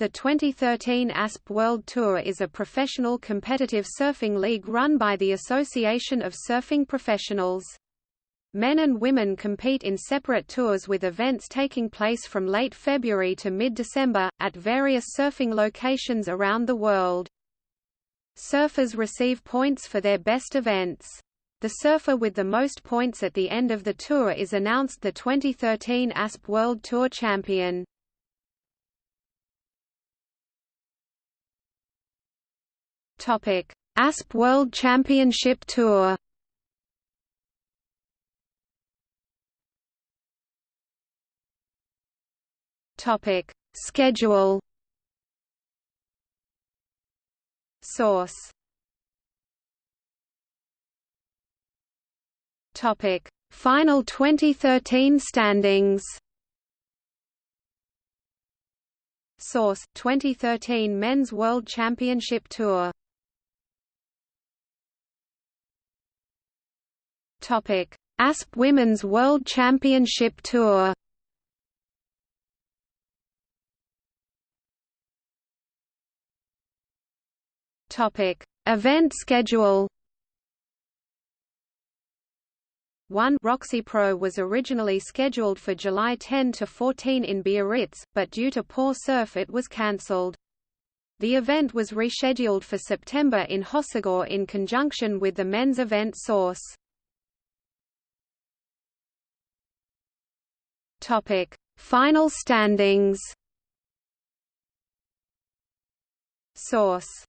The 2013 ASP World Tour is a professional competitive surfing league run by the Association of Surfing Professionals. Men and women compete in separate tours with events taking place from late February to mid-December, at various surfing locations around the world. Surfers receive points for their best events. The surfer with the most points at the end of the tour is announced the 2013 ASP World Tour champion. Topic: ASP World Championship Tour. Topic: Schedule. Source. Topic: Final 2013 standings. Source: 2013 Men's World Championship Tour. Topic: ASP Women's World Championship Tour. Topic: Event schedule. 1 Roxy Pro was originally scheduled for July 10 to 14 in Biarritz, but due to poor surf it was cancelled. The event was rescheduled for September in Hossegor in conjunction with the men's event Source. Topic: Final standings. Source